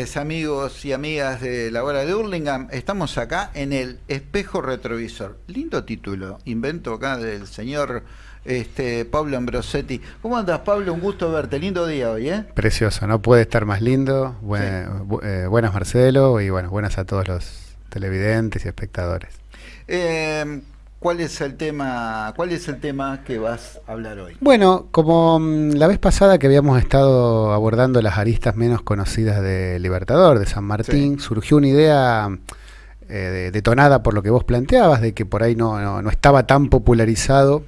tardes amigos y amigas de la hora de Hurlingham. Estamos acá en el espejo retrovisor. Lindo título, invento acá del señor este, Pablo Ambrosetti. ¿Cómo andas Pablo? Un gusto verte, lindo día hoy, ¿eh? Precioso, no puede estar más lindo. Eh, buenas Marcelo y bueno, buenas a todos los televidentes y espectadores. Eh, ¿Cuál es el tema? ¿Cuál es el tema que vas a hablar hoy? Bueno, como mm, la vez pasada que habíamos estado abordando las aristas menos conocidas de Libertador, de San Martín, surgió una idea eh, detonada por lo que vos planteabas, de que por ahí no, no estaba tan popularizado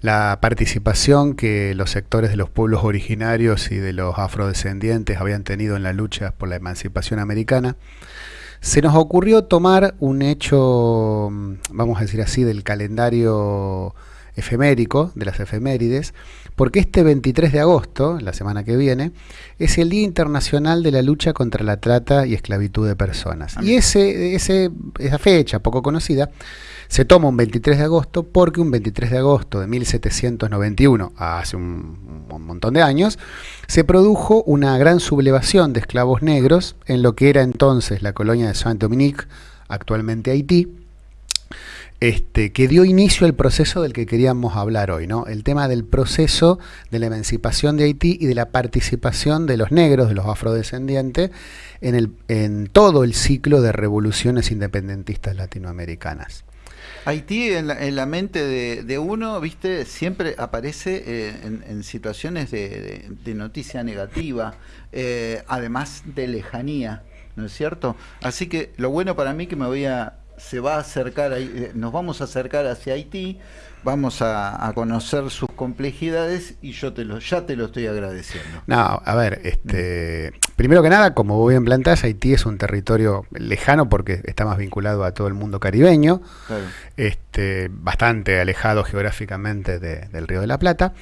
la participación que los sectores de los pueblos originarios y de los afrodescendientes habían tenido en la lucha por la emancipación americana se nos ocurrió tomar un hecho, mm, vamos a decir así, del calendario efemérico, de las efemérides, porque este 23 de agosto, la semana que viene, es el Día Internacional de la Lucha contra la Trata y Esclavitud de Personas. Y ese, ese, esa fecha poco conocida se toma un 23 de agosto porque un 23 de agosto de 1791, hace un, montón de años, se produjo una gran sublevación de esclavos negros en lo que era entonces la colonia de Saint-Dominique, actualmente Haití, este, que dio inicio al proceso del que queríamos hablar hoy, ¿no? El tema del proceso de la emancipación de Haití y de la participación de los negros, de los afrodescendientes, en, el, en todo el ciclo de revoluciones independentistas latinoamericanas. Haití en la, mente de, uno, viste, siempre aparece eh, en, situaciones de, noticia negativa, eh, además de lejanía, ¿no es cierto? Así que lo bueno para mí que me voy a, se va a acercar, eh, nos vamos a acercar hacia Haití, vamos a, conocer sus complejidades y yo te lo, ya te lo estoy agradeciendo. No, a ver, este, primero que nada, como vos bien plantás, Haití es un territorio lejano porque está más vinculado a todo el mundo caribeño, este, bastante alejado geográficamente del Río de la Plata.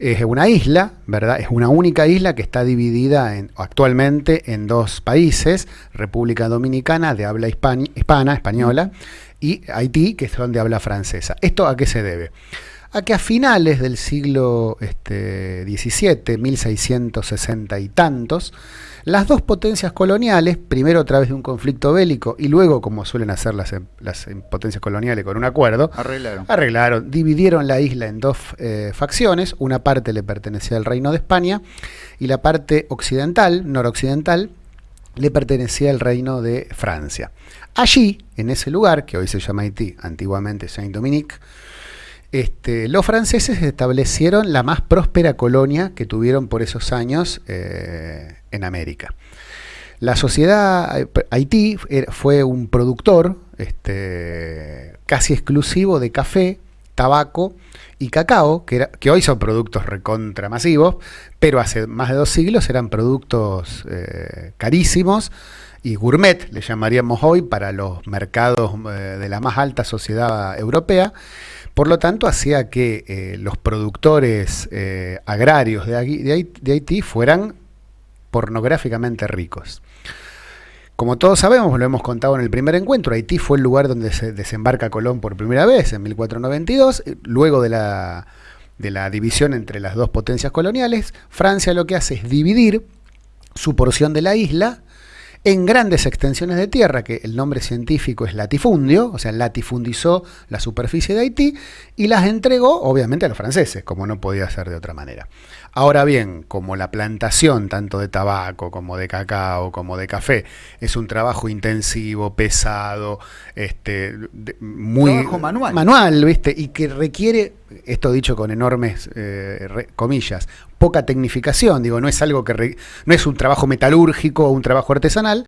Es una isla, ¿verdad? Es una única isla que está dividida en, actualmente en dos países, República Dominicana de habla hispana, española, y Haití, que es donde habla francesa. ¿Esto a qué se debe? A que a finales del siglo este, XVII, 1660 y tantos, las dos potencias coloniales, primero a través de un conflicto bélico y luego, como suelen hacer las, las potencias coloniales con un acuerdo, arreglaron. arreglaron, dividieron la isla en dos eh, facciones, una parte le pertenecía al Reino de España y la parte occidental, noroccidental, le pertenecía al Reino de Francia. Allí, en ese lugar, que hoy se llama Haití, antiguamente Saint-Dominique, este, los franceses establecieron la más próspera colonia que tuvieron por esos años eh, en América. La sociedad eh, Haití fue un productor este, casi exclusivo de café, tabaco y cacao, que, hoy son productos recontramasivos, pero hace más de dos siglos eran productos eh, carísimos, y gourmet, le llamaríamos hoy, para los mercados eh, de la más alta sociedad europea. Por lo tanto, hacía que eh, los productores eh, agrarios de, Haití fueran pornográficamente ricos. Como todos sabemos, lo hemos contado en el primer encuentro, Haití fue el lugar donde se desembarca Colón por primera vez en 1492, luego de la, de la división entre las dos potencias coloniales, Francia lo que hace es dividir su porción de la isla en grandes extensiones de tierra, que el nombre científico es latifundio, o sea, latifundizó la superficie de Haití y las entregó, obviamente, a los franceses, como no podía ser de otra manera. Ahora bien, como la plantación tanto de tabaco como de cacao como de café es un trabajo intensivo, pesado, este, muy trabajo manual. manual, ¿viste? Y que requiere, esto dicho con enormes eh, comillas, poca tecnificación, digo, no es algo que no es un trabajo metalúrgico o un trabajo artesanal.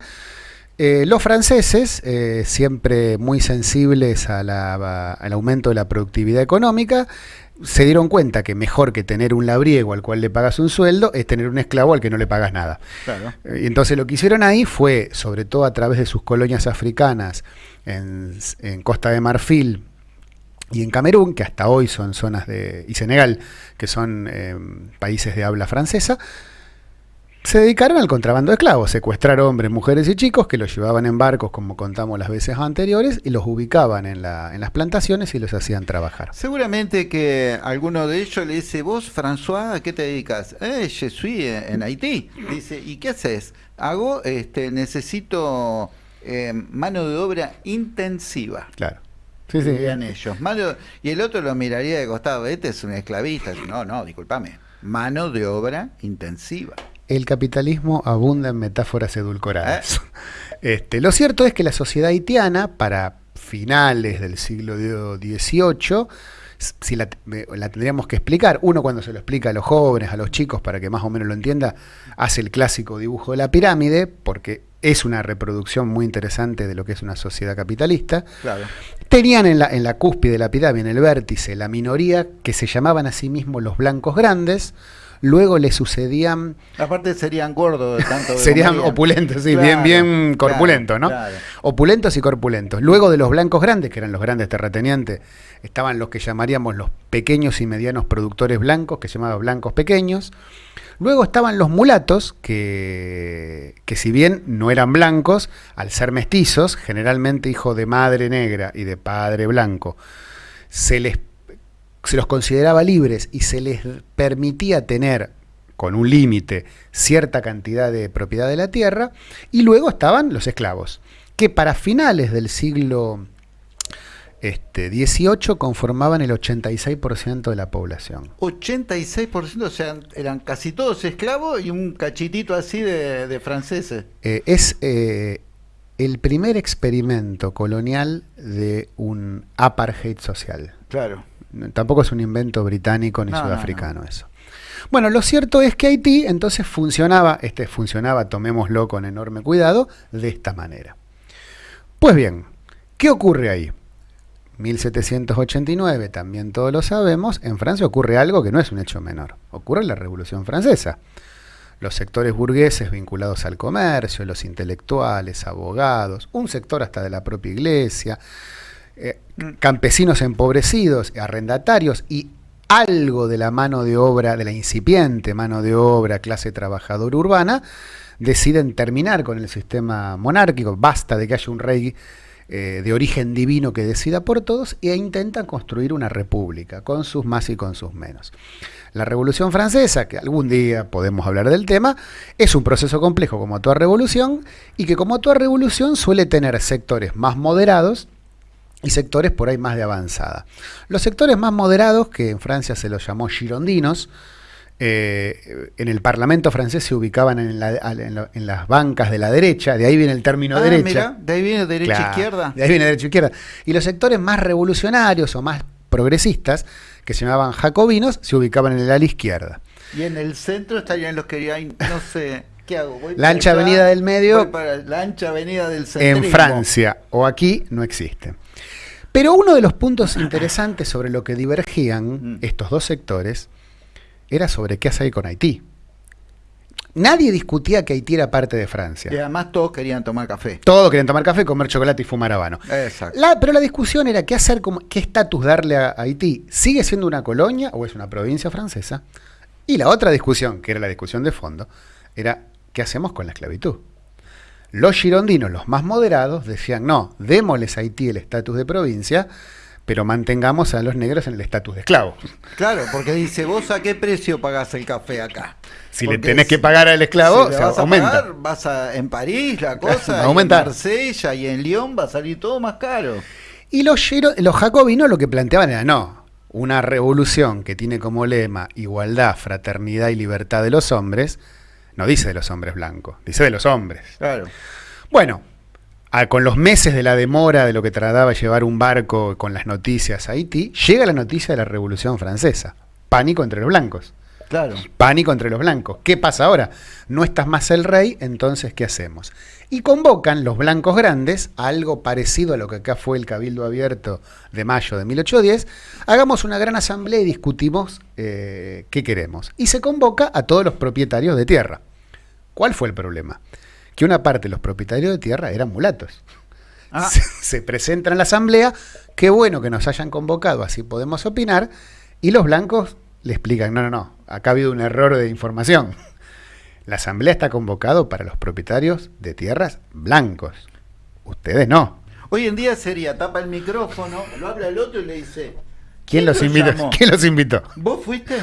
Eh, los franceses, eh, siempre muy sensibles al aumento de la productividad económica, se dieron cuenta que mejor que tener un labriego al cual le pagas un sueldo es tener un esclavo al que no le pagas nada. Y entonces lo que hicieron ahí fue, sobre todo a través de sus colonias africanas en, Costa de Marfil y en Camerún, que hasta hoy son zonas de... y Senegal, que son eh, países de habla francesa, se dedicaron al contrabando de esclavos, secuestrar hombres, mujeres y chicos que los llevaban en barcos, como contamos las veces anteriores, y los ubicaban en, la, en las plantaciones y los hacían trabajar. Seguramente que alguno de ellos le dice, vos, François, ¿a qué te dedicas? Eh, je suis en Haití. Dice, ¿y qué haces? Hago, este, necesito eh, mano de obra intensiva. Claro. Sí, sí. ellos. y el otro lo miraría de costado, este es un esclavista. No, no, discúlpame. Mano de obra intensiva. El capitalismo abunda en metáforas edulcoradas. ¿Eh? Este, lo cierto es que la sociedad haitiana, para finales del siglo XVIII, si la, la, tendríamos que explicar, uno cuando se lo explica a los jóvenes, a los chicos, para que más o menos lo entienda, hace el clásico dibujo de la pirámide, porque es una reproducción muy interesante de lo que es una sociedad capitalista. Tenían en la, en la cúspide de la pirámide, en el vértice, la minoría que se llamaban a sí mismos los blancos grandes, Luego le sucedían... Aparte serían gordos tanto Serían opulentos, sí, bien, bien corpulentos, ¿no? Opulentos y corpulentos. Luego de los blancos grandes, que eran los grandes terratenientes, estaban los que llamaríamos los pequeños y medianos productores blancos, que se llamaban blancos pequeños. Luego estaban los mulatos, que, que si bien no eran blancos, al ser mestizos, generalmente hijo de madre negra y de padre blanco, se les se los consideraba libres y se les permitía tener con un límite cierta cantidad de propiedad de la tierra, y luego estaban los esclavos, que para finales del siglo este, 18 conformaban el 86% de la población. 86%, o sea, eran casi todos esclavos y un cachitito así de, franceses. Eh, es eh, el primer experimento colonial de un apartheid social. Claro. Tampoco es un invento británico ni sudafricano eso. Bueno, lo cierto es que Haití entonces funcionaba, este funcionaba, tomémoslo con enorme cuidado, de esta manera. Pues bien, ¿qué ocurre ahí? 1789, también todos lo sabemos, en Francia ocurre algo que no es un hecho menor. Ocurre la Revolución Francesa. Los sectores burgueses vinculados al comercio, los intelectuales, abogados, un sector hasta de la propia iglesia, eh, campesinos empobrecidos, arrendatarios y algo de la mano de obra, de la incipiente mano de obra, clase trabajadora urbana, deciden terminar con el sistema monárquico, basta de que haya un rey eh, de origen divino que decida por todos e intentan construir una república, con sus más y con sus menos. La Revolución Francesa, que algún día podemos hablar del tema, es un proceso complejo como toda revolución y que como toda revolución suele tener sectores más moderados y sectores por ahí más de avanzada. Los sectores más moderados, que en Francia se los llamó girondinos, eh, en el Parlamento francés se ubicaban en, las bancas de la derecha, de ahí viene el término ah, derecha. de ahí viene derecha-izquierda. De ahí viene derecha-izquierda. Y los sectores más revolucionarios o más progresistas, que se llamaban jacobinos, se ubicaban en el ala izquierda. Y en el centro estarían los que no sé, ¿qué hago? la ancha avenida del medio. la ancha avenida del centro. En Francia o aquí no existe. Pero uno de los puntos interesantes sobre lo que divergían mm. estos dos sectores era sobre qué hacer con Haití. Nadie discutía que Haití era parte de Francia. Y además todos querían tomar café. Todos querían tomar café, comer chocolate y fumar habano. Exacto. pero la discusión era qué hacer, qué estatus darle a Haití. ¿Sigue siendo una colonia o es una provincia francesa? Y la otra discusión, que era la discusión de fondo, era qué hacemos con la esclavitud. Los girondinos, los más moderados, decían, no, démosles a Haití el estatus de provincia, pero mantengamos a los negros en el estatus de esclavos. Claro, porque dice, vos a qué precio pagás el café acá. Si le tenés que pagar al esclavo, se vas aumenta. A pagar, vas a, en París la cosa, va a aumentar. en Marsella y en Lyon va a salir todo más caro. Y los, los jacobinos lo que planteaban era, no, una revolución que tiene como lema igualdad, fraternidad y libertad de los hombres, no dice de los hombres blancos, dice de los hombres. Claro. Bueno, con los meses de la demora de lo que trataba llevar un barco con las noticias a Haití, llega la noticia de la Revolución Francesa. Pánico entre los blancos. Claro. Pánico entre los blancos. ¿Qué pasa ahora? No estás más el rey, entonces ¿qué hacemos? Y convocan los blancos grandes algo parecido a lo que acá fue el Cabildo Abierto de mayo de 1810. Hagamos una gran asamblea y discutimos eh, qué queremos. Y se convoca a todos los propietarios de tierra. ¿Cuál fue el problema? Que una parte de los propietarios de tierra eran mulatos. Ah. Se, presentan en la asamblea, qué bueno que nos hayan convocado, así podemos opinar, y los blancos le explican, no, no, no, acá ha habido un error de información. La asamblea está convocado para los propietarios de tierras blancos. Ustedes no. Hoy en día sería, tapa el micrófono, lo habla el otro y le dice... ¿Quién, los, invitó? ¿Quién los invitó? ¿Vos fuiste?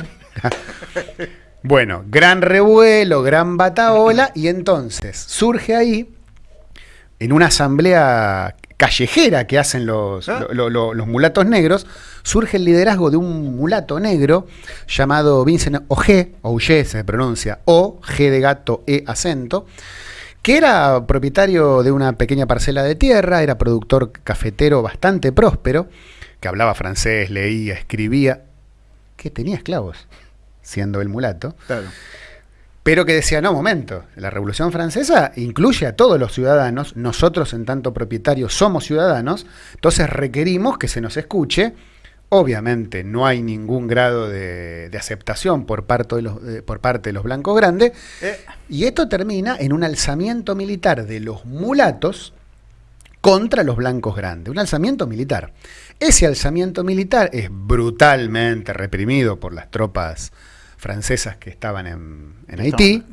Bueno, gran revuelo, gran bataola, y entonces surge ahí, en una asamblea callejera que hacen los, ¿Ah? los mulatos negros, surge el liderazgo de un mulato negro llamado Vincent Oge, Oge se pronuncia, O, G de gato, E acento, que era propietario de una pequeña parcela de tierra, era productor cafetero bastante próspero, que hablaba francés, leía, escribía, que tenía esclavos, siendo el mulato. Claro pero que decía, no, momento, la Revolución Francesa incluye a todos los ciudadanos, nosotros en tanto propietarios somos ciudadanos, entonces requerimos que se nos escuche, obviamente no hay ningún grado de, aceptación por parte de, los, por parte de los blancos grandes, eh. y esto termina en un alzamiento militar de los mulatos contra los blancos grandes, un alzamiento militar. Ese alzamiento militar es brutalmente reprimido por las tropas francesas que estaban en, Haití.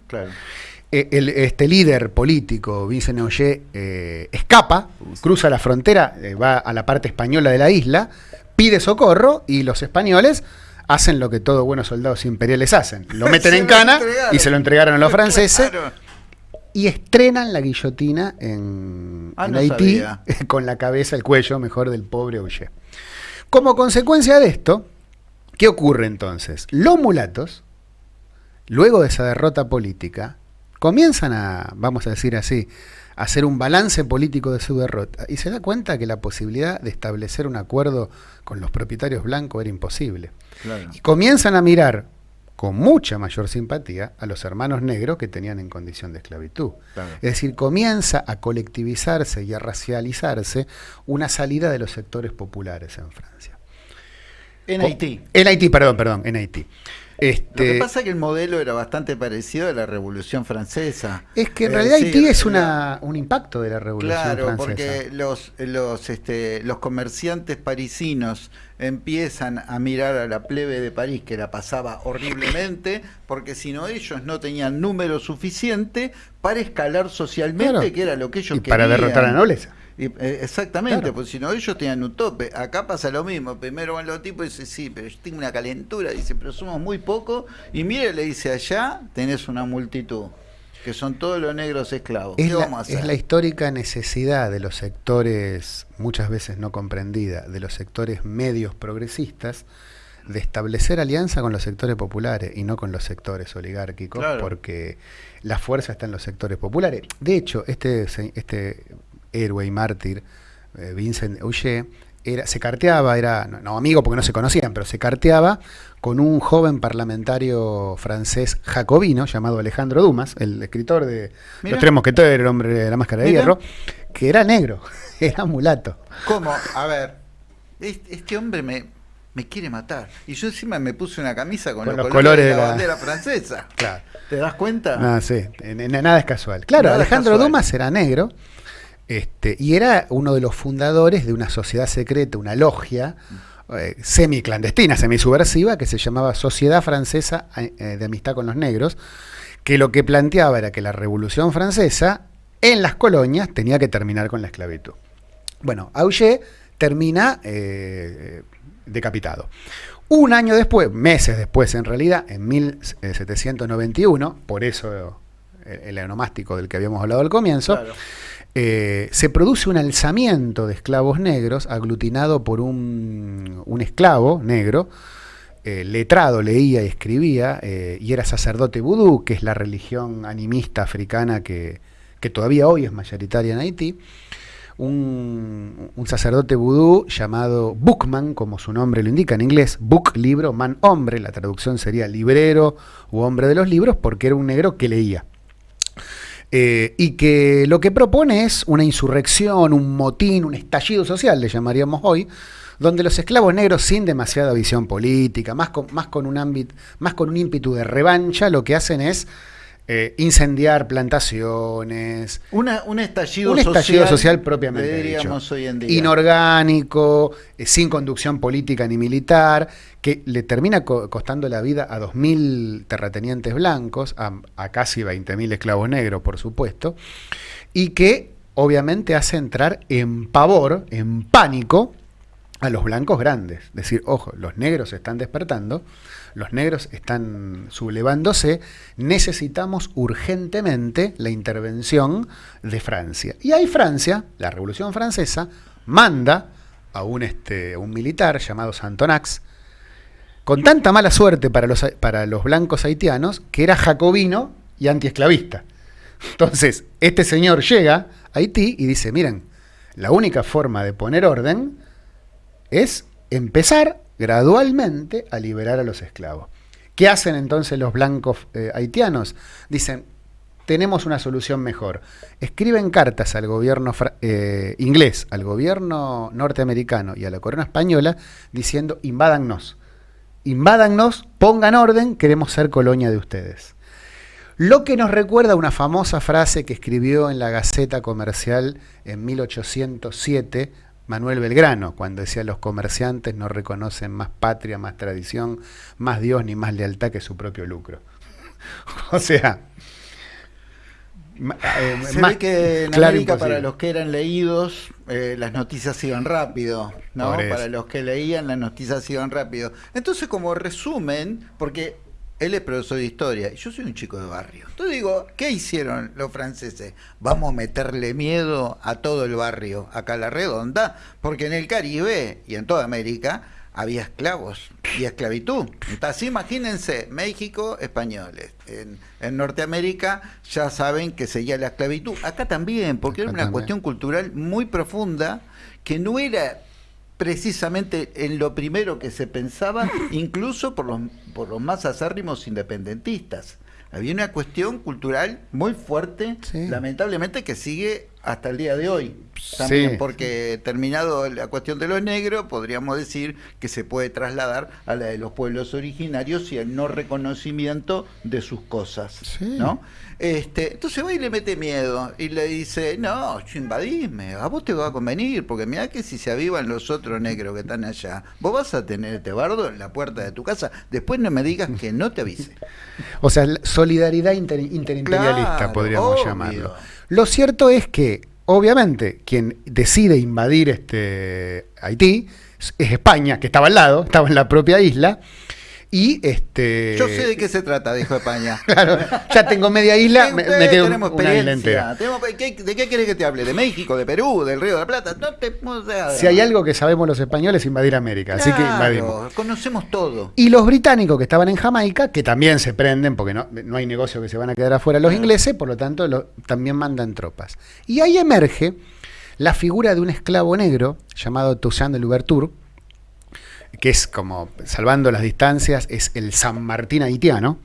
Eh, este líder político, Vincent Oyer, eh, escapa, cruza la frontera, eh, va a la parte española de la isla, pide socorro y los españoles hacen lo que todos buenos soldados imperiales hacen. Lo meten en cana y se lo entregaron a los franceses. Y estrenan la guillotina en, ah, Haití con la cabeza, el cuello, mejor, del pobre Oyer. Como consecuencia de esto, ¿Qué ocurre entonces? Los mulatos, luego de esa derrota política, comienzan a, vamos a decir así, a hacer un balance político de su derrota y se da cuenta que la posibilidad de establecer un acuerdo con los propietarios blancos era imposible. Y comienzan a mirar con mucha mayor simpatía a los hermanos negros que tenían en condición de esclavitud. Es decir, comienza a colectivizarse y a racializarse una salida de los sectores populares en Francia. En Haití. En Haití, perdón, perdón, en Haití. Este, Lo que pasa es que el modelo era bastante parecido a la Revolución Francesa. Es que en realidad Haití es una, un impacto de la Revolución Francesa. Claro, porque los, los, este, los comerciantes parisinos empiezan a mirar a la plebe de París, que la pasaba horriblemente, porque si no ellos no tenían número suficiente para escalar socialmente, que era lo que ellos y Para derrotar a la nobleza. Eh, exactamente, porque si no ellos tenían un tope. Acá pasa lo mismo. Primero van los tipos y dicen, sí, pero yo tengo una calentura. Dice, pero somos muy pocos. Y mire, le dice, allá tenés una multitud, que son todos los negros esclavos. Es, la, es la histórica necesidad de los sectores, muchas veces no comprendida, de los sectores medios progresistas, de establecer alianza con los sectores populares y no con los sectores oligárquicos, porque la fuerza está en los sectores populares. De hecho, este, este héroe y mártir, eh, Vincent Auger, era, se carteaba, era, no, amigo porque no se conocían, pero se carteaba con un joven parlamentario francés jacobino llamado Alejandro Dumas, el escritor de Los Tres Mosqueteros, el hombre de la máscara de hierro, que era negro, era mulato. ¿Cómo? A ver, este hombre me, me quiere matar. Y yo encima me puse una camisa con, los, colores, de la, bandera francesa. Claro. ¿Te das cuenta? Ah, sí, nada es casual. Claro, Alejandro Dumas era negro este, y era uno de los fundadores de una sociedad secreta, una logia eh, semi-clandestina, semi-subversiva, que se llamaba Sociedad Francesa eh, de Amistad con los Negros, que lo que planteaba era que la Revolución Francesa en las colonias tenía que terminar con la esclavitud. Bueno, Auger termina eh, decapitado. Un año después, meses después en realidad, en 1791, por eso el, el del que habíamos hablado al comienzo, eh, se produce un alzamiento de esclavos negros aglutinado por un, esclavo negro, eh, letrado, leía y escribía, eh, y era sacerdote vudú, que es la religión animista africana que, todavía hoy es mayoritaria en Haití. Un, sacerdote vudú llamado Bookman, como su nombre lo indica en inglés, Book, libro, man, hombre, la traducción sería librero u hombre de los libros, porque era un negro que leía. Eh, y que lo que propone es una insurrección, un motín, un estallido social, le llamaríamos hoy, donde los esclavos negros sin demasiada visión política, más con, más con un ámbito, más con un ímpetu de revancha, lo que hacen es eh, incendiar plantaciones. Una, un estallido, un estallido social, propiamente dicho. Hoy en día. Inorgánico, eh, sin conducción política ni militar, que le termina costando la vida a 2.000 terratenientes blancos, a, a casi 20.000 esclavos negros, por supuesto, y que obviamente hace entrar en pavor, en pánico, a los blancos grandes. Decir, ojo, los negros se están despertando, los negros están sublevándose, necesitamos urgentemente la intervención de Francia. Y ahí Francia, la Revolución Francesa, manda a un, este, un militar llamado Santonax, con tanta mala suerte para los, para los blancos haitianos, que era jacobino y antiesclavista. Entonces, este señor llega a Haití y dice, miren, la única forma de poner orden es empezar gradualmente a liberar a los esclavos. ¿Qué hacen entonces los blancos eh, haitianos? Dicen, tenemos una solución mejor. Escriben cartas al gobierno eh, inglés, al gobierno norteamericano y a la corona española diciendo, invádannos, invádannos, pongan orden, queremos ser colonia de ustedes. Lo que nos recuerda una famosa frase que escribió en la Gaceta Comercial en 1807 Manuel Belgrano, cuando decía los comerciantes no reconocen más patria, más tradición, más Dios ni más lealtad que su propio lucro. o sea... Eh, Se ve que en América para los que eran leídos eh, las noticias iban rápido, ¿no? Para los que leían las noticias iban rápido. Entonces como resumen, porque él es profesor de historia y yo soy un chico de barrio. Entonces digo, ¿qué hicieron los franceses? Vamos a meterle miedo a todo el barrio, acá a la redonda, porque en el Caribe y en toda América había esclavos y esclavitud. Entonces imagínense, México, españoles. En, Norteamérica ya saben que seguía la esclavitud. Acá también, porque era una cuestión cultural muy profunda que no era precisamente en lo primero que se pensaba, incluso por los, por los más acérrimos independentistas. Había una cuestión cultural muy fuerte, lamentablemente, que sigue hasta el día de hoy. También porque terminado la cuestión de los negros, podríamos decir que se puede trasladar a la de los pueblos originarios y el no reconocimiento de sus cosas. ¿no? Este, entonces va y le mete miedo y le dice, no, invadisme, a vos te va a convenir, porque mira que si se avivan los otros negros que están allá, vos vas a tener este bardo en la puerta de tu casa, después no me digas que no te avise. O sea, solidaridad interimperialista podríamos llamarlo. Lo cierto es que, obviamente, quien decide invadir este Haití es España, que estaba al lado, estaba en la propia isla, y este. Yo sé de qué se trata, dijo España. claro, ya tengo media isla, me, quedo tenemos una isla entera. ¿De qué querés que te hable? ¿De México, de Perú, del Río de la Plata? No te, si hay algo que sabemos los españoles, invadir América. así que invadimos. Conocemos todo. Y los británicos que estaban en Jamaica, que también se prenden, porque no, no hay negocio que se van a quedar afuera los ingleses, por lo tanto también mandan tropas. Y ahí emerge la figura de un esclavo negro llamado Toussaint de Louverture que es como, salvando las distancias, es el San Martín haitiano,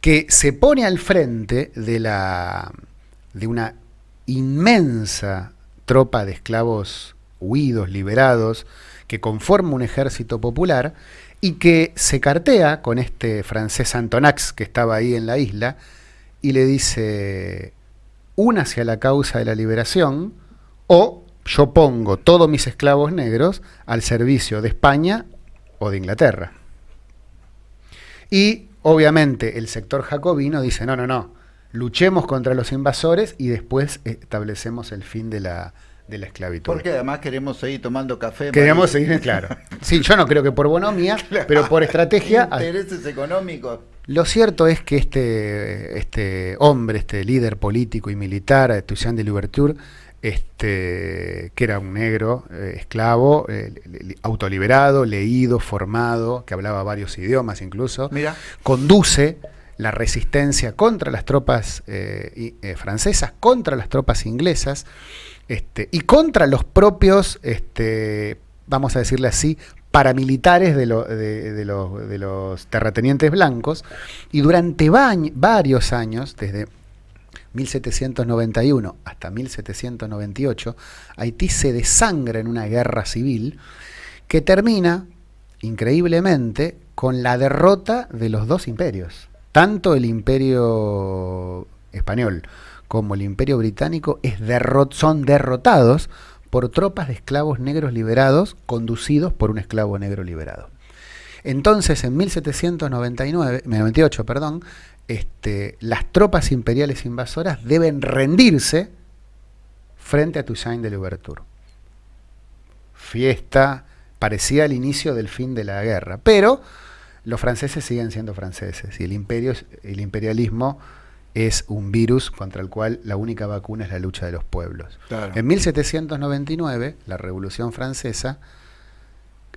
que se pone al frente de, la, de una inmensa tropa de esclavos huidos, liberados, que conforma un ejército popular y que se cartea con este francés Antonax que estaba ahí en la isla y le dice, una hacia la causa de la liberación o yo pongo todos mis esclavos negros al servicio de España o de Inglaterra. Y obviamente el sector jacobino dice, no, no, no, luchemos contra los invasores y después establecemos el fin de la, de la esclavitud. Porque además queremos seguir tomando café. Queremos seguir, claro. Sí, yo no creo que por bonomía, pero por estrategia. Intereses económicos. Lo cierto es que este, este hombre, este líder político y militar, Toussaint de Louverture, este, que era un negro eh, esclavo, eh, autoliberado, leído, formado, que hablaba varios idiomas incluso, conduce la resistencia contra las tropas eh, francesas, contra las tropas inglesas este, y contra los propios, este, vamos a decirle así, paramilitares de, de, los terratenientes blancos. Y durante varios años, desde 1791 hasta 1798, Haití se desangra en una guerra civil que termina, increíblemente, con la derrota de los dos imperios, tanto el imperio español como el imperio británico son derrotados por tropas de esclavos negros liberados conducidos por un esclavo negro liberado. Entonces, en 1799, 98, perdón, este, las tropas imperiales invasoras deben rendirse frente a Toussaint de Louverture. Fiesta, parecía el inicio del fin de la guerra, pero los franceses siguen siendo franceses y el imperio, el imperialismo es un virus contra el cual la única vacuna es la lucha de los pueblos. En 1799, la Revolución Francesa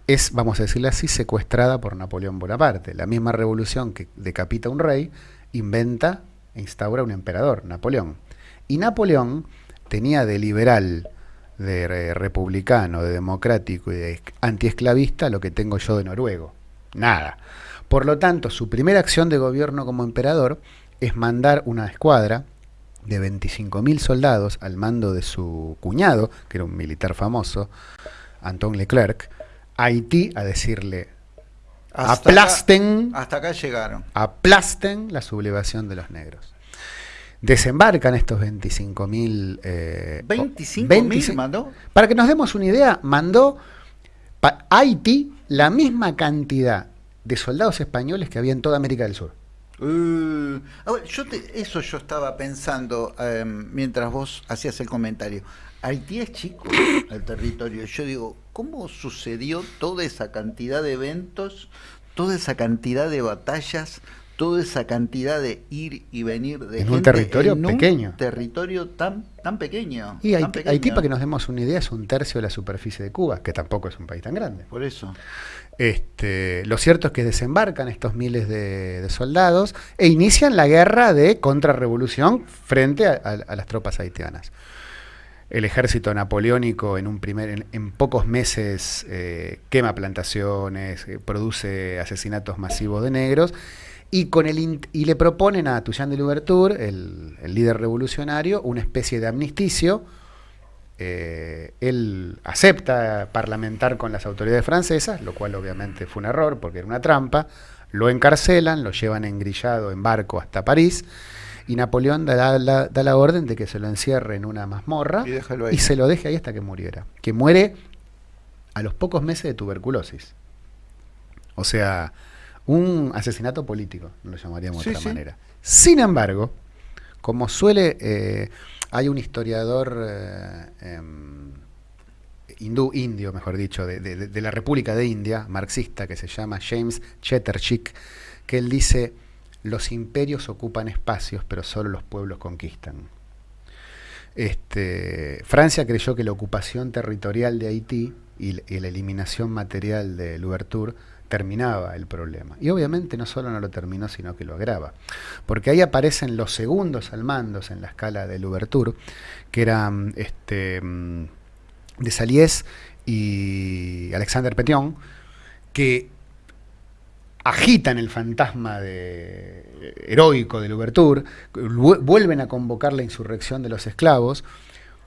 es, vamos a decirlo así, secuestrada por Napoleón Bonaparte. La misma revolución que decapita a un rey, inventa e instaura un emperador, Napoleón. Y Napoleón tenía de liberal, de republicano, de democrático y de antiesclavista lo que tengo yo de noruego. Nada. Por lo tanto, su primera acción de gobierno como emperador es mandar una escuadra de 25.000 soldados al mando de su cuñado, que era un militar famoso, Anton Leclerc, a Haití a decirle, aplasten, hasta acá llegaron. Aplasten la sublevación de los negros. Desembarcan estos 25.000... Eh, 25.000 mandó. Para que nos demos una idea, mandó a Haití la misma cantidad de soldados españoles que había en toda América del Sur. Uh, yo eso yo estaba pensando em, mientras vos hacías el comentario. Haití es chico, el territorio. Yo digo, ¿cómo sucedió toda esa cantidad de eventos, toda esa cantidad de batallas, toda esa cantidad de ir y venir de en un territorio pequeño. Un territorio tan, tan pequeño. Y Haití, para que nos demos una idea, es un tercio de la superficie de Cuba, que tampoco es un país tan grande. Por eso. Este, lo cierto es que desembarcan estos miles de, soldados e inician la guerra de contrarrevolución frente a, las tropas haitianas. El ejército napoleónico en, un primer, en, pocos meses eh, quema plantaciones, eh, produce asesinatos masivos de negros y, con el, y le proponen a Toussaint de Louverture, el, el líder revolucionario, una especie de amnisticio eh, él acepta parlamentar con las autoridades francesas, lo cual obviamente fue un error porque era una trampa, lo encarcelan, lo llevan engrillado en barco hasta París y Napoleón da la, orden de que se lo encierre en una mazmorra y, se lo deje ahí hasta que muriera, que muere a los pocos meses de tuberculosis. O sea, un asesinato político, lo llamaríamos de otra manera. Sin embargo, como suele... Eh, hay un historiador eh, em, hindú, indio, mejor dicho, de, la República de India, marxista, que se llama James Chatterjee, que él dice, los imperios ocupan espacios, pero solo los pueblos conquistan. Este, Francia creyó que la ocupación territorial de Haití y la eliminación material de Louverture terminaba el problema. Y obviamente no solo no lo terminó, sino que lo agrava. Porque ahí aparecen los segundos al mandos en la escala de Louverture, que eran este, mm, de Saliés y Alexander Petion, que agitan el fantasma de, heroico de Louverture, vuelven a convocar la insurrección de los esclavos,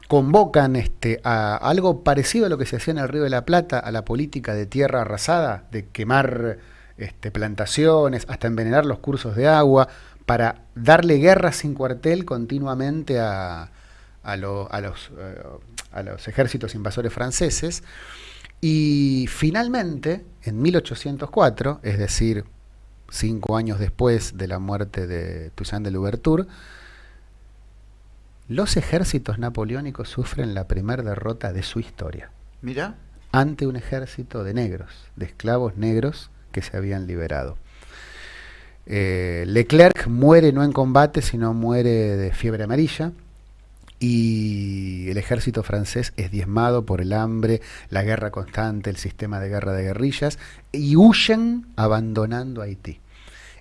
convocan este, a algo parecido a lo que se hacía en el Río de la Plata, a la política de tierra arrasada, de quemar este, plantaciones, hasta envenenar los cursos de agua, para darle guerra sin cuartel continuamente a, los, eh, a los ejércitos invasores franceses. Y finalmente, en 1804, es decir, cinco años después de la muerte de Toussaint de Louverture, los ejércitos napoleónicos sufren la primera derrota de su historia. Mira. Ante un ejército de negros, de esclavos negros que se habían liberado. Eh, Leclerc muere no en combate, sino muere de fiebre amarilla. Y el ejército francés es diezmado por el hambre, la guerra constante, el sistema de guerra de guerrillas, y huyen abandonando Haití.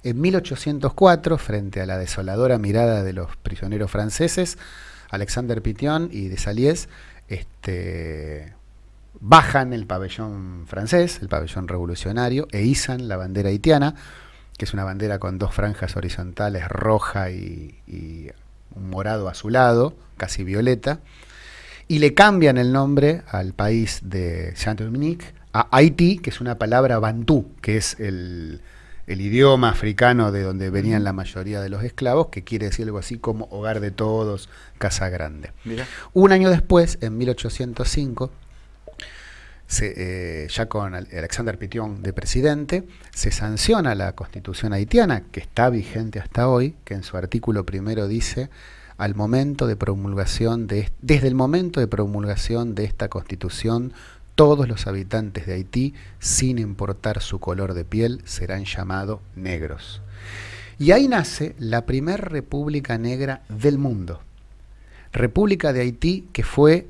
En 1804, frente a la desoladora mirada de los prisioneros franceses, Alexander Pition y Desalies este, bajan el pabellón francés, el pabellón revolucionario, e izan la bandera haitiana, que es una bandera con dos franjas horizontales, roja y, un morado azulado, casi violeta, y le cambian el nombre al país de Saint-Dominique a Haití, que es una palabra bantú, que es el, el idioma africano de donde venían la mayoría de los esclavos, que quiere decir algo así como hogar de todos, casa grande. Un año después, en 1805, eh, ya con Alexander Pition de presidente, se sanciona la constitución haitiana, que está vigente hasta hoy, que en su artículo primero dice, al momento de promulgación de, desde el momento de promulgación de esta constitución, todos los habitantes de Haití, sin importar su color de piel, serán llamados negros. Y ahí nace la primera república negra del mundo. República de Haití que fue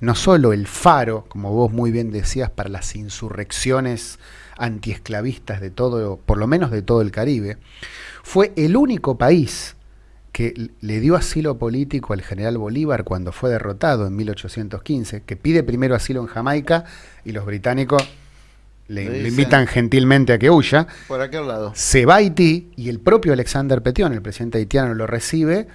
no solo el faro, como vos muy bien decías, para las insurrecciones antiesclavistas de todo, por lo menos de todo el Caribe, fue el único país que le dio asilo político al general Bolívar cuando fue derrotado en 1815, que pide primero asilo en Jamaica y los británicos le, invitan gentilmente a que huya. Por aquel lado. Se va a Haití y el propio Alexander Petion, el presidente haitiano, lo recibe,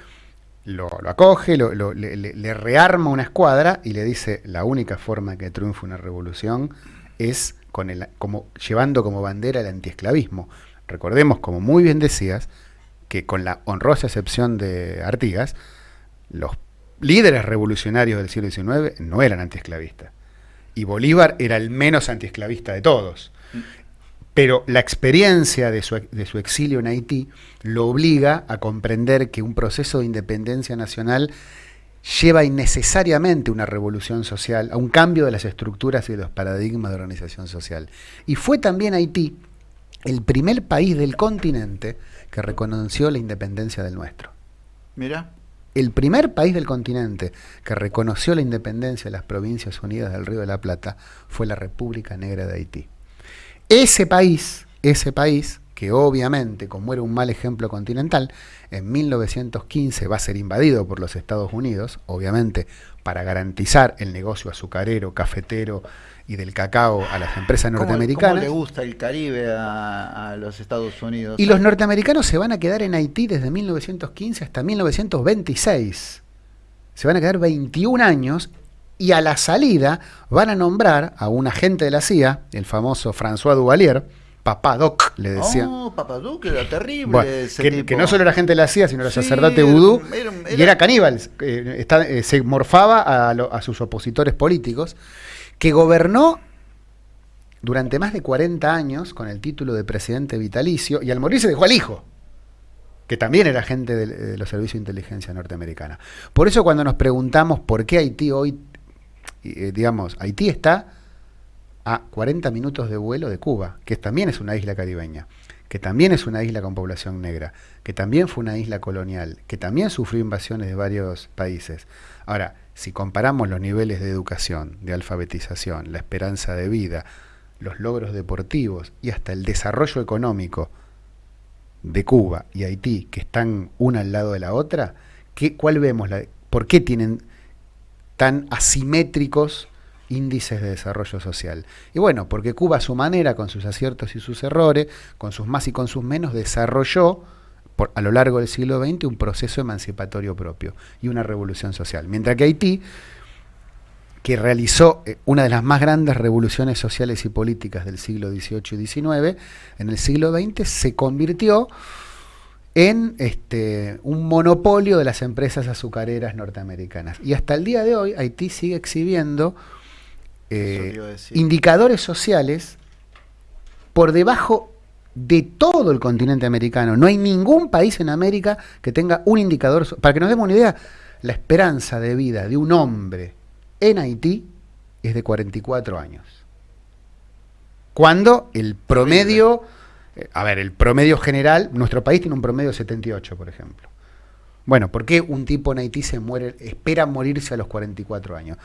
lo, acoge, le, rearma una escuadra y le dice, la única forma que triunfe una revolución es con el, como, llevando como bandera el antiesclavismo. Recordemos, como muy bien decías, que con la honrosa excepción de Artigas, los líderes revolucionarios del siglo XIX no eran antiesclavistas. Y Bolívar era el menos antiesclavista de todos. Pero la experiencia de su, de su, exilio en Haití lo obliga a comprender que un proceso de independencia nacional lleva innecesariamente una revolución social, a un cambio de las estructuras y de los paradigmas de organización social. Y fue también Haití el primer país del continente que reconoció la independencia del nuestro. Mira. El primer país del continente que reconoció la independencia de las Provincias Unidas del Río de la Plata fue la República Negra de Haití. Ese país, ese país, que obviamente, como era un mal ejemplo continental, en 1915 va a ser invadido por los Estados Unidos, obviamente para garantizar el negocio azucarero, cafetero y del cacao a las empresas norteamericanas. ¿Cómo le gusta el Caribe a, los Estados Unidos? Y los norteamericanos se van a quedar en Haití desde 1915 hasta 1926. Se van a quedar 21 años y a la salida van a nombrar a un agente de la CIA, el famoso François Duvalier, Papadoc, le decía. No, Papadoc era terrible. que, no solo era agente de la CIA, sino era sacerdote vudú y era caníbal. Eh, eh, se morfaba a, a sus opositores políticos que gobernó durante más de 40 años con el título de presidente vitalicio y al morir se dejó al hijo, que también era agente de, los servicios de inteligencia norteamericana. Por eso cuando nos preguntamos por qué Haití hoy, eh, digamos, Haití está a 40 minutos de vuelo de Cuba, que también es una isla caribeña, que también es una isla con población negra, que también fue una isla colonial, que también sufrió invasiones de varios países. Ahora, si comparamos los niveles de educación, de alfabetización, la esperanza de vida, los logros deportivos y hasta el desarrollo económico de Cuba y Haití, que están una al lado de la otra, ¿qué, ¿cuál vemos? La, ¿Por qué tienen tan asimétricos índices de desarrollo social? Y bueno, porque Cuba a su manera, con sus aciertos y sus errores, con sus más y con sus menos, desarrolló a lo largo del siglo XX un proceso emancipatorio propio y una revolución social. Mientras que Haití, que realizó eh, una de las más grandes revoluciones sociales y políticas del siglo XVIII y XIX, en el siglo XX se convirtió en este, un monopolio de las empresas azucareras norteamericanas. Y hasta el día de hoy Haití sigue exhibiendo eh, indicadores sociales por debajo de todo el continente americano. No hay ningún país en América que tenga un indicador. Para que nos demos una idea, la esperanza de vida de un hombre en Haití es de 44 años. Cuando el promedio, eh, a ver, el promedio general, nuestro país tiene un promedio de 78, por ejemplo. Bueno, ¿por qué un tipo en Haití se muere, espera morirse a los 44 años?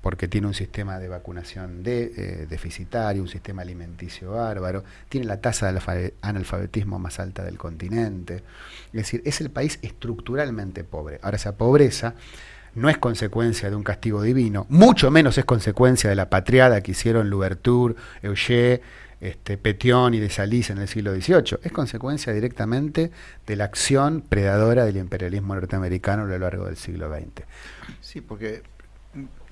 Porque tiene un sistema de vacunación de, eh, deficitario, un sistema alimenticio bárbaro, tiene la tasa de analfabetismo más alta del continente. Es decir, es el país estructuralmente pobre. Ahora, esa pobreza no es consecuencia de un castigo divino, mucho menos es consecuencia de la patriada que hicieron Louverture, Eugé, este, Petion y de Salís en el siglo XVIII. Es consecuencia directamente de la acción predadora del imperialismo norteamericano a lo largo del siglo XX. Sí, porque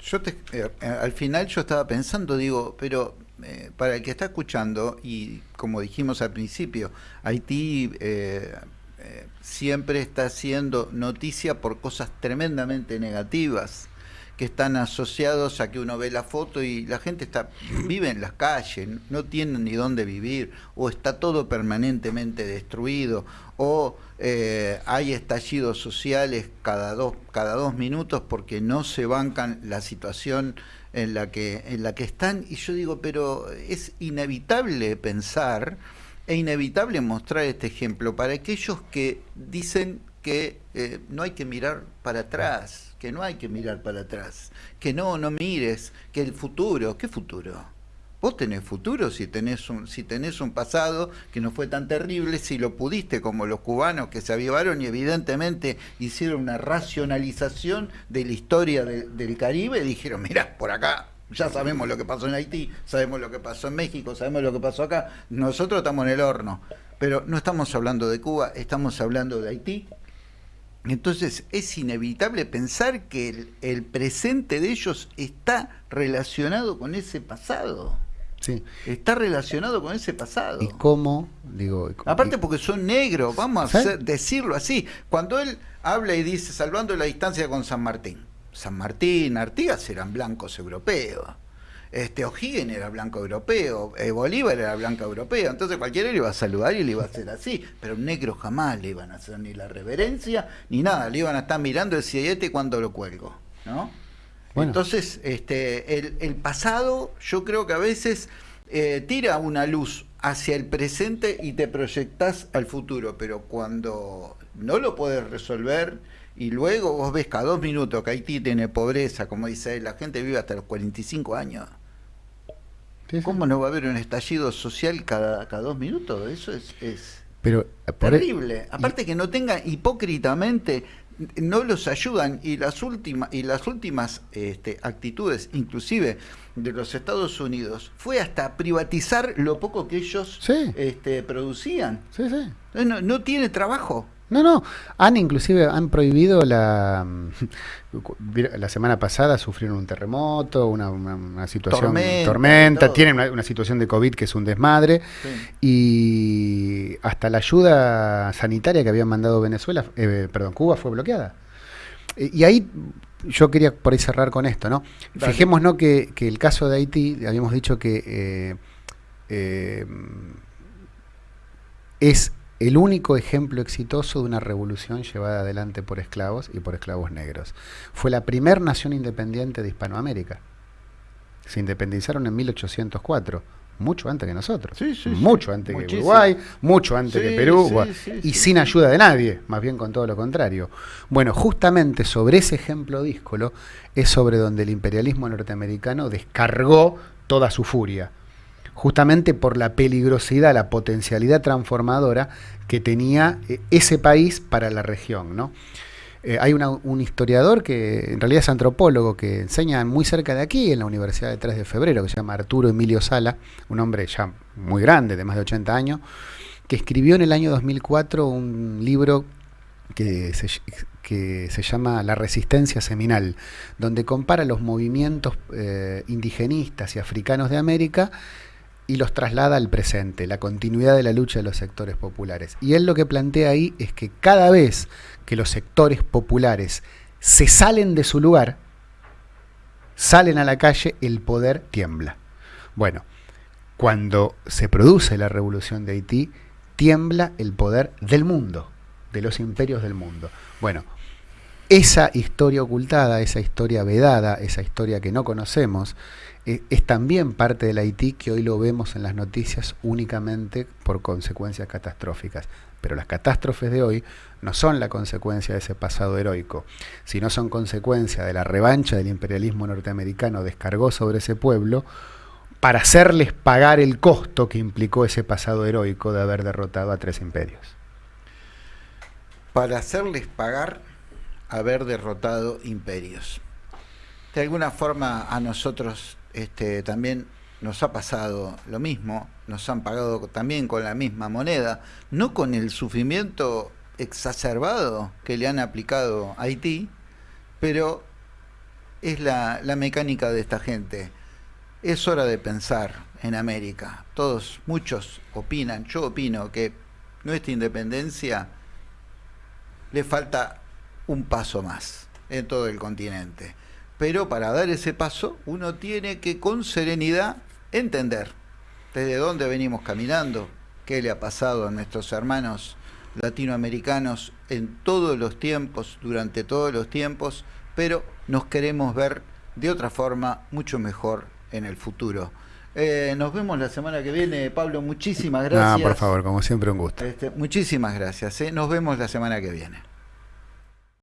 yo te, eh, al final yo estaba pensando, digo, pero eh, para el que está escuchando, y como dijimos al principio, Haití eh, eh, siempre está haciendo noticia por cosas tremendamente negativas que están asociados a que uno ve la foto y la gente está vive en las calles, no tiene ni dónde vivir, o está todo permanentemente destruido, o eh, hay estallidos sociales cada dos, cada dos minutos porque no se bancan la situación en la que, en la que están. Y yo digo, pero es inevitable pensar e inevitable mostrar este ejemplo para aquellos que dicen que eh, no hay que mirar para atrás, que no hay que mirar para atrás, que no, no mires, que el futuro, ¿qué futuro? Vos tenés futuro si tenés un, si tenés un pasado que no fue tan terrible, si lo pudiste como los cubanos que se avivaron y evidentemente hicieron una racionalización de la historia del Caribe y dijeron, mira, por acá ya sabemos lo que pasó en Haití, sabemos lo que pasó en México, sabemos lo que pasó acá, nosotros estamos en el horno, pero no estamos hablando de Cuba, estamos hablando de Haití. Entonces es inevitable pensar que el, presente de ellos está relacionado con ese pasado. Sí. Está relacionado con ese pasado. ¿Y cómo? Digo, Aparte porque son negros, vamos a decirlo así. Cuando él habla y dice, salvando la distancia con San Martín, San Martín, Artigas eran blancos europeos. Este, O'Higgins era blanco europeo, eh, Bolívar era blanco europeo, entonces cualquiera le iba a saludar y le iba a hacer así, pero un negro jamás le iban a hacer ni la reverencia ni nada, le iban a estar mirando el siete cuando lo cuelgo, ¿no? Entonces, este, el, pasado yo creo que a veces eh, tira una luz hacia el presente y te proyectas al futuro, pero cuando no lo puedes resolver y luego vos ves cada dos minutos que Haití tiene pobreza, como dice él, la gente vive hasta los 45 años. ¿Cómo no va a haber un estallido social cada, cada dos minutos? Eso es, es Pero, terrible. Aparte que no tengan hipócritamente, no los ayudan y las últimas y las últimas este, actitudes, inclusive de los Estados Unidos, fue hasta privatizar lo poco que ellos este, producían. No, no tiene trabajo. No, no, han inclusive han prohibido la la semana pasada sufrieron un terremoto, una, situación tormenta, tienen una, situación de COVID que es un desmadre. Y hasta la ayuda sanitaria que habían mandado Venezuela, eh, perdón, Cuba fue bloqueada. Y ahí yo quería por ahí cerrar con esto, ¿no? Fijémonos que, que el caso de Haití, habíamos dicho que eh, eh, es el único ejemplo exitoso de una revolución llevada adelante por esclavos y por esclavos negros. Fue la primera nación independiente de Hispanoamérica. Se independizaron en 1804, mucho antes que nosotros, mucho antes que Uruguay, mucho antes que Perú, y sin ayuda de nadie, más bien con todo lo contrario. Bueno, justamente sobre ese ejemplo díscolo es sobre donde el imperialismo norteamericano descargó toda su furia justamente por la peligrosidad, la potencialidad transformadora que tenía eh, ese país para la región. ¿no? Eh, hay un historiador que en realidad es antropólogo que enseña muy cerca de aquí, en la Universidad de 3 de Febrero, que se llama Arturo Emilio Sala, un hombre ya muy grande, de más de 80 años, que escribió en el año 2004 un libro que se, que se llama La Resistencia Seminal, donde compara los movimientos eh, indigenistas y africanos de América y los traslada al presente, la continuidad de la lucha de los sectores populares. Y él lo que plantea ahí es que cada vez que los sectores populares se salen de su lugar, salen a la calle, el poder tiembla. Bueno, cuando se produce la revolución de Haití, tiembla el poder del mundo, de los imperios del mundo. Bueno, esa historia ocultada, esa historia vedada, esa historia que no conocemos, eh, es también parte del Haití que hoy lo vemos en las noticias únicamente por consecuencias catastróficas. Pero las catástrofes de hoy no son la consecuencia de ese pasado heroico, sino son consecuencia de la revancha del imperialismo norteamericano descargó sobre ese pueblo para hacerles pagar el costo que implicó ese pasado heroico de haber derrotado a tres imperios. Para hacerles pagar haber derrotado imperios. De alguna forma a nosotros este, también nos ha pasado lo mismo, nos han pagado también con la misma moneda, no con el sufrimiento exacerbado que le han aplicado a Haití, pero es la, mecánica de esta gente. es hora de pensar en América. Todos, muchos opinan, yo opino que nuestra independencia le falta un paso más en todo el continente. Pero para dar ese paso uno tiene que con serenidad entender desde dónde venimos caminando, qué le ha pasado a nuestros hermanos latinoamericanos en todos los tiempos, durante todos los tiempos, pero nos queremos ver de otra forma mucho mejor en el futuro. Eh, nos vemos la semana que viene, Pablo. Muchísimas gracias. por favor, como siempre, un gusto. Este, muchísimas gracias. Eh. Nos vemos la semana que viene.